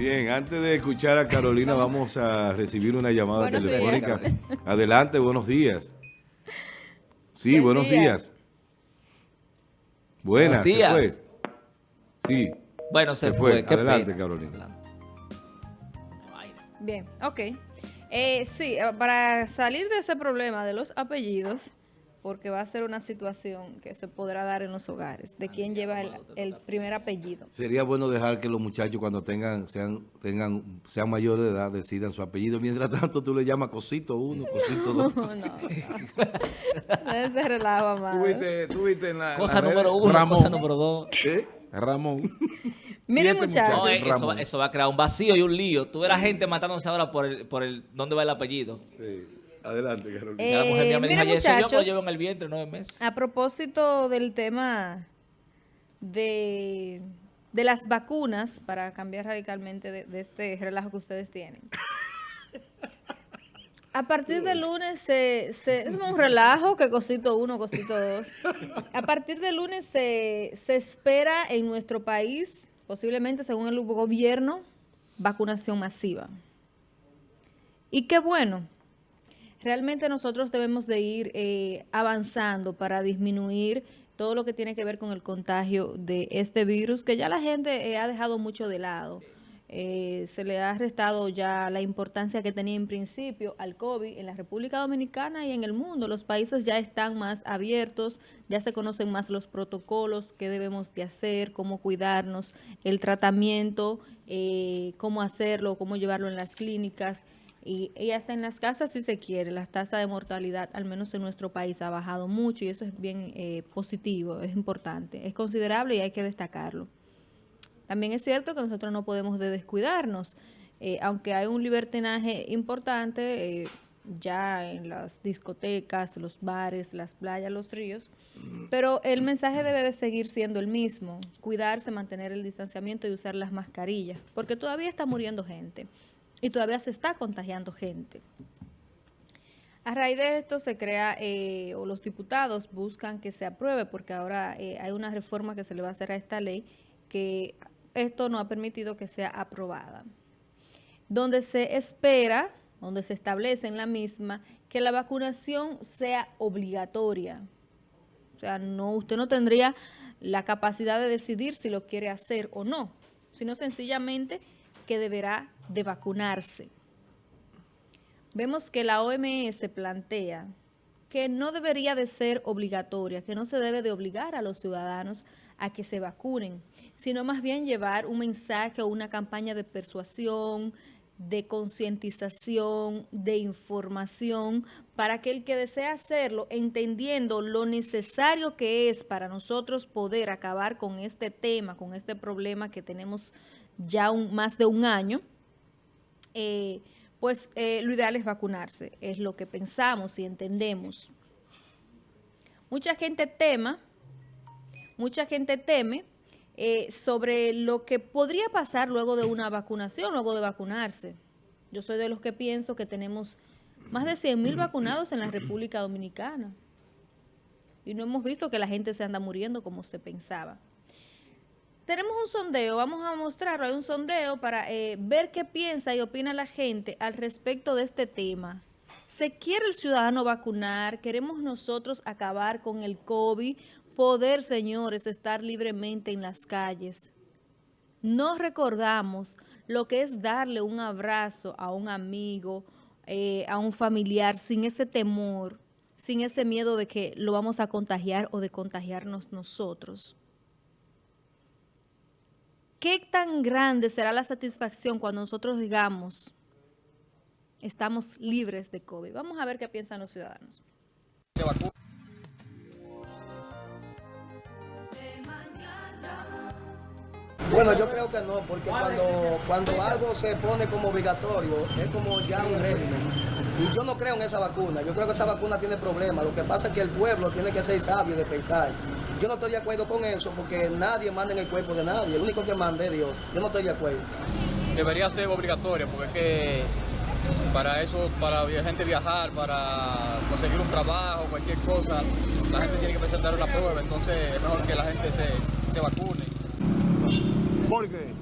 Bien, antes de escuchar a Carolina, vamos a recibir una llamada telefónica. Adelante, buenos días. Sí, buenos días. Buenas, se fue. Sí. Bueno, se, fue. Adelante, Carolina. Bien, ok. Eh, sí, eh, para salir de ese problema de los apellidos, porque va a ser una situación que se podrá dar en los hogares, de quién lleva el, primer apellido. Sería bueno dejar que los muchachos cuando tengan sean tengan sean mayores de edad decidan su apellido. Mientras tanto tú le llamas cosito uno, cosito dos. no, no. no. Ese relajo, más. Tú viste, en la... Cosa número uno, cosa número dos. ¿Eh? Ramón. Miren muchachos. eso, eso, va a crear un vacío y un lío. Tú verás gente matándose ahora por el, por el dónde va el apellido. Sí. Adelante, Carolina. Eh, la mujer mía me dijo ayer, yo lo llevo en el vientre nueve meses. A propósito del tema de, de las vacunas, para cambiar radicalmente de, este relajo que ustedes tienen. A partir del lunes se, se, es un relajo que cosito uno, cosito dos. A partir del lunes se, se espera en nuestro país, posiblemente según el gobierno, vacunación masiva. Y qué bueno, realmente nosotros debemos de ir eh, avanzando para disminuir todo lo que tiene que ver con el contagio de este virus, que ya la gente eh, ha dejado mucho de lado. Eh, se le ha restado ya la importancia que tenía en principio al COVID en la República Dominicana y en el mundo. Los países ya están más abiertos, ya se conocen más los protocolos, qué debemos de hacer, cómo cuidarnos, el tratamiento, cómo hacerlo, cómo llevarlo en las clínicas y, ella hasta en las casas si se quiere, la tasa de mortalidad, al menos en nuestro país, ha bajado mucho y eso es bien eh, positivo, es importante, es considerable y hay que destacarlo. También es cierto que nosotros no podemos descuidarnos, eh, aunque hay un libertinaje importante eh, ya en las discotecas, los bares, las playas, los ríos, pero el mensaje debe de seguir siendo el mismo, cuidarse, mantener el distanciamiento y usar las mascarillas, porque todavía está muriendo gente y todavía se está contagiando gente. A raíz de esto se crea, eh, o los diputados buscan que se apruebe, porque ahora eh, hay una reforma que se le va a hacer a esta ley, que esto no ha permitido que sea aprobada. Donde se espera, donde se establece en la misma, que la vacunación sea obligatoria. O sea, no, usted no tendría la capacidad de decidir si lo quiere hacer o no, sino sencillamente que deberá de vacunarse. Vemos que la OMS plantea que no debería de ser obligatoria, que no se debe de obligar a los ciudadanos a que se vacunen, sino más bien llevar un mensaje o una campaña de persuasión, de concientización, de información, para que el que desea hacerlo, entendiendo lo necesario que es para nosotros poder acabar con este tema, con este problema que tenemos ya un, más de un año, eh, pues eh, lo ideal es vacunarse, es lo que pensamos y entendemos. Mucha gente tema, mucha gente teme eh, sobre lo que podría pasar luego de una vacunación, luego de vacunarse. Yo soy de los que pienso que tenemos más de 100 mil vacunados en la República Dominicana. Y no hemos visto que la gente se anda muriendo como se pensaba tenemos un sondeo, vamos a mostrarlo, hay un sondeo para eh, ver qué piensa y opina la gente al respecto de este tema. ¿Se quiere el ciudadano vacunar? ¿Queremos nosotros acabar con el COVID? Poder, señores, estar libremente en las calles. No recordamos lo que es darle un abrazo a un amigo, eh, a un familiar, sin ese temor, sin ese miedo de que lo vamos a contagiar o de contagiarnos nosotros. ¿Qué tan grande será la satisfacción cuando nosotros digamos estamos libres de COVID? Vamos a ver qué piensan los ciudadanos. Bueno, yo creo que no, porque cuando, cuando algo se pone como obligatorio, es como ya un régimen. Y yo no creo en esa vacuna, yo creo que esa vacuna tiene problemas. Lo que pasa es que el pueblo tiene que ser sabio y despertar. Yo no estoy de acuerdo con eso porque nadie manda en el cuerpo de nadie. El único que manda es Dios. Yo no estoy de acuerdo. Debería ser obligatoria porque es que para eso, para la gente viajar, para conseguir un trabajo, cualquier cosa, la gente tiene que presentar una prueba. Entonces es mejor que la gente se, se vacune. ¿Por qué?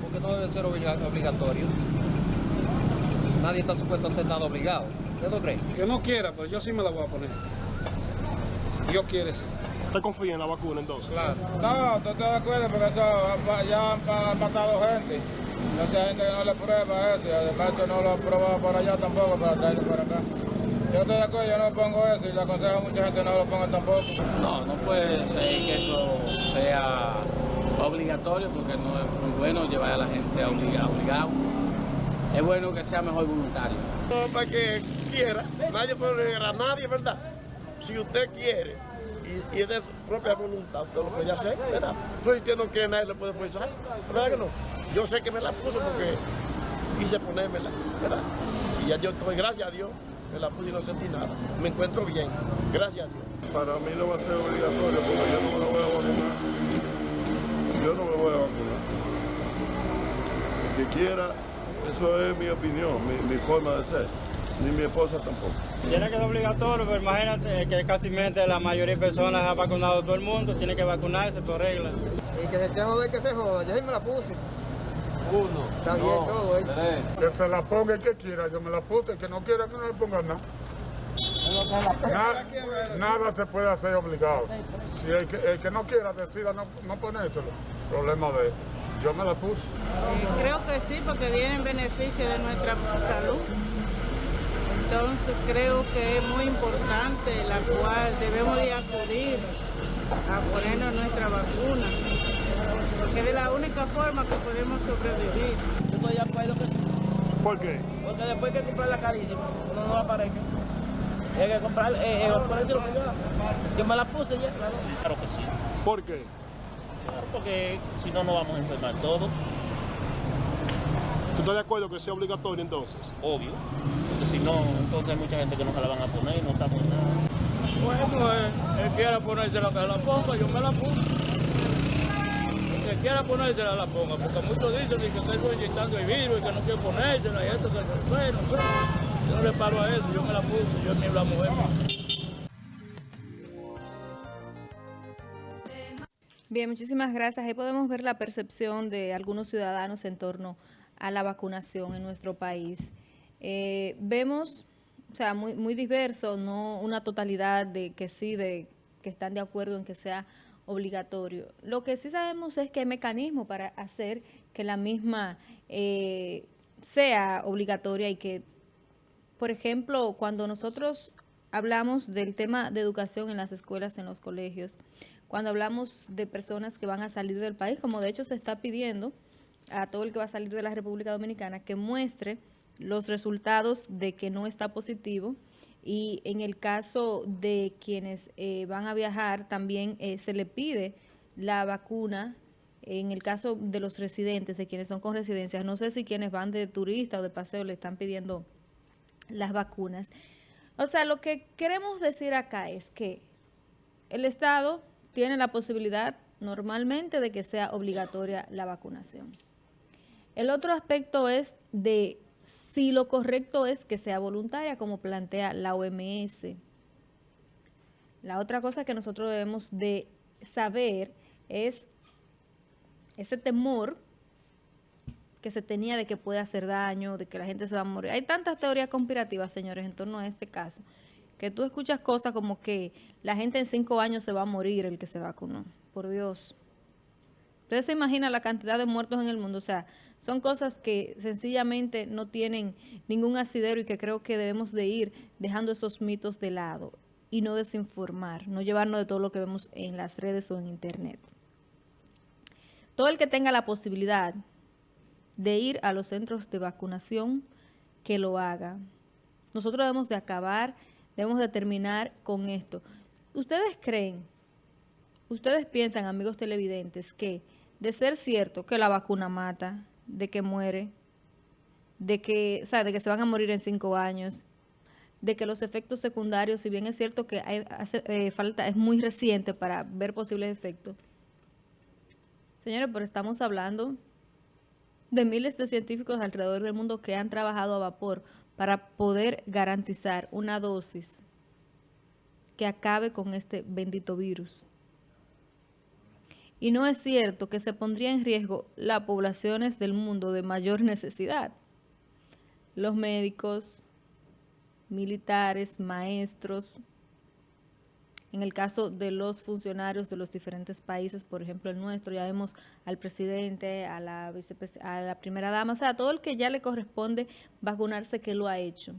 Porque no debe ser obliga- obligatorio. Nadie está supuesto a ser nada obligado. ¿Usted no cree? Que no quiera, pero yo sí me la voy a poner. Dios quiere sí. ¿Usted confía en la vacuna entonces? Claro. No, tú te das cuenta porque eso ya han matado gente. Mucha gente que no le prueba eso y además que no lo ha probado por allá tampoco para traerlo para acá. Yo estoy de acuerdo, yo no pongo eso y le aconsejo a mucha gente que no lo ponga tampoco. No, no puede ser que eso sea obligatorio porque no es muy bueno llevar a la gente obligado. obligado. Es bueno que sea mejor voluntario. No, para que quiera. Nadie puede obligar a nadie, ¿verdad? Si usted quiere y, es de propia voluntad, usted lo puede hacer, ¿verdad? Usted no quiere, nadie le puede forzar. ¿Verdad que no? Yo sé que me la puso porque quise ponérmela, ¿verdad? Y ya yo estoy, gracias a Dios, me la puse y no sentí nada. Me encuentro bien, gracias a Dios. Para mí no va a ser obligatorio porque yo no me lo voy a vacunar. Yo no me voy a vacunar. El que quiera, eso es mi opinión, mi forma de ser. Ni mi esposa tampoco. Tiene que ser obligatorio, pero imagínate que casi la mayoría de personas ha vacunado todo el mundo, tiene que vacunarse por regla. Y que se esté joder, que se joda. Yo sí me la puse. Uno, Está bien todo, ¿eh? tres. Que se la ponga el que quiera, yo me la puse, el que no quiera que no le ponga nada. Nada, nada se puede hacer obligado. Si el que, el que no quiera decida no, no ponérselo, problema de él. Yo me la puse. Creo que sí, porque viene en beneficio de nuestra salud. Entonces creo que es muy importante la cual debemos de acudir a ponernos nuestra vacuna, porque es de la única forma que podemos sobrevivir. Yo estoy de acuerdo que sí, ¿Por qué? porque después hay que comprarla carísima, uno no la aparezca. Hay que comprar, eh, eh. Yo me la puse ya, claro. Claro que sí, ¿Por qué? porque si no nos vamos a enfermar todos, ¿Tú estás de acuerdo que sea obligatorio entonces? obvio. Porque si no, entonces hay mucha gente que no se la van a poner, no estamos en nada. Bueno, él, él quiera ponérsela que la ponga, yo me la puse. El que quiera ponérsela la ponga, porque muchos dicen que estoy inyectando el virus y que no quiero ponérsela y esto, que no sé, no sé. Yo no le paro a eso, yo me la puse, yo ni la mujer. Bien, muchísimas gracias. Ahí podemos ver la percepción de algunos ciudadanos en torno a la vacunación en nuestro país. Eh, vemos, o sea, muy, muy diverso, no una totalidad de que sí, de que están de acuerdo en que sea obligatorio. Lo que sí sabemos es que hay mecanismos para hacer que la misma eh, sea obligatoria y que, por ejemplo, cuando nosotros hablamos del tema de educación en las escuelas, en los colegios, cuando hablamos de personas que van a salir del país, como de hecho se está pidiendo a todo el que va a salir de la República Dominicana que muestre los resultados de que no está positivo y en el caso de quienes eh, van a viajar también eh, se le pide la vacuna en el caso de los residentes, de quienes son con residencias, no sé si quienes van de turista o de paseo le están pidiendo las vacunas. O sea, lo que queremos decir acá es que el Estado tiene la posibilidad normalmente de que sea obligatoria la vacunación. El otro aspecto es de si lo correcto es que sea voluntaria, como plantea la OMS. La otra cosa que nosotros debemos de saber es ese temor que se tenía de que puede hacer daño, de que la gente se va a morir. Hay tantas teorías conspirativas, señores, en torno a este caso, que tú escuchas cosas como que la gente en cinco años se va a morir el que se vacunó. Por Dios. Ustedes se imaginan la cantidad de muertos en el mundo. O sea, son cosas que sencillamente no tienen ningún asidero y que creo que debemos de ir dejando esos mitos de lado y no desinformar, no llevarnos de todo lo que vemos en las redes o en internet. Todo el que tenga la posibilidad de ir a los centros de vacunación, que lo haga. Nosotros debemos de acabar, debemos de terminar con esto. ¿Ustedes creen, ustedes piensan, amigos televidentes, que de ser cierto que la vacuna mata, de que muere, de que, o sea, de que se van a morir en cinco años, de que los efectos secundarios, si bien es cierto que hay, hace, eh, falta, es muy reciente para ver posibles efectos, señores, pero estamos hablando de miles de científicos alrededor del mundo que han trabajado a vapor para poder garantizar una dosis que acabe con este bendito virus. Y no es cierto que se pondría en riesgo las poblaciones del mundo de mayor necesidad. Los médicos, militares, maestros, en el caso de los funcionarios de los diferentes países, por ejemplo el nuestro, ya vemos al presidente, a la, a la primera dama, o sea, a todo el que ya le corresponde vacunarse que lo ha hecho.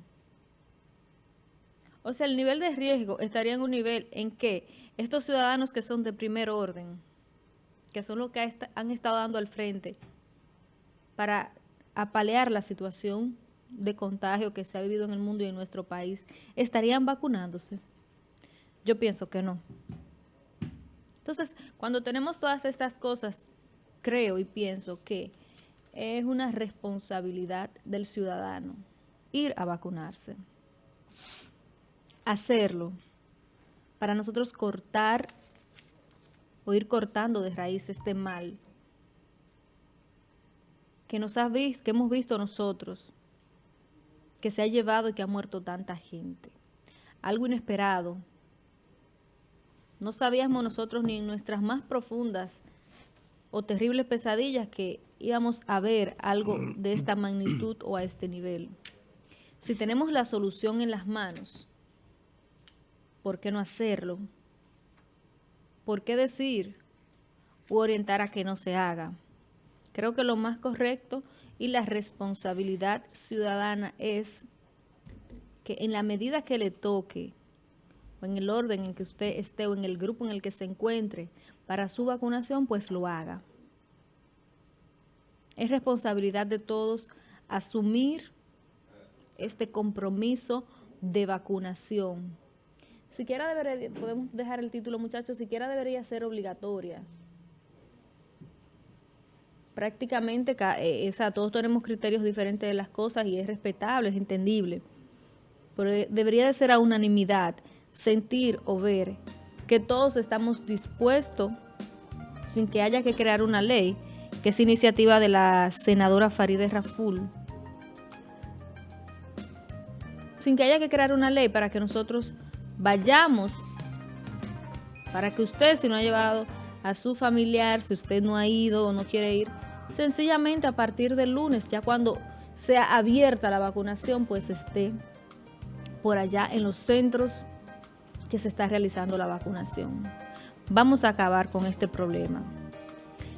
O sea, el nivel de riesgo estaría en un nivel en que estos ciudadanos que son de primer orden, que son los que han estado dando al frente para apalear la situación de contagio que se ha vivido en el mundo y en nuestro país, estarían vacunándose. Yo pienso que no. Entonces, cuando tenemos todas estas cosas, creo y pienso que es una responsabilidad del ciudadano ir a vacunarse. Hacerlo para nosotros cortar o ir cortando de raíz este mal que nos ha visto, que hemos visto nosotros, que se ha llevado y que ha muerto tanta gente. Algo inesperado. No sabíamos nosotros ni en nuestras más profundas o terribles pesadillas que íbamos a ver algo de esta magnitud o a este nivel. Si tenemos la solución en las manos, ¿por qué no hacerlo? ¿Por qué decir u orientar a que no se haga? Creo que lo más correcto y la responsabilidad ciudadana es que en la medida que le toque, o en el orden en que usted esté, o en el grupo en el que se encuentre, para su vacunación, pues lo haga. Es responsabilidad de todos asumir este compromiso de vacunación. Siquiera debería, podemos dejar el título muchachos, siquiera debería ser obligatoria prácticamente, ca- eh, o sea, todos tenemos criterios diferentes de las cosas y es respetable, es entendible. Pero eh, debería de ser a unanimidad, sentir o ver que todos estamos dispuestos, sin que haya que crear una ley, que es iniciativa de la senadora Farideh Raful, sin que haya que crear una ley para que nosotros vayamos, para que usted, si no ha llevado a su familiar, si usted no ha ido o no quiere ir, sencillamente a partir del lunes, ya cuando sea abierta la vacunación, pues esté por allá en los centros que se está realizando la vacunación. Vamos a acabar con este problema.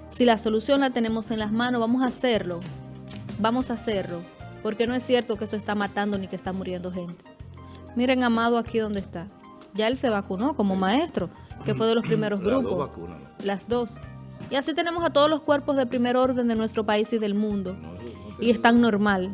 Si la solución la tenemos en las manos, vamos a hacerlo. Vamos a hacerlo. Porque no es cierto que eso está matando ni que está muriendo gente. Miren, Amado, aquí donde está. Ya él se vacunó como maestro, que fue de los primeros Las dos grupos. vacunas, ¿no? Las dos. Y así tenemos a todos los cuerpos de primer orden de nuestro país y del mundo. Y están normal.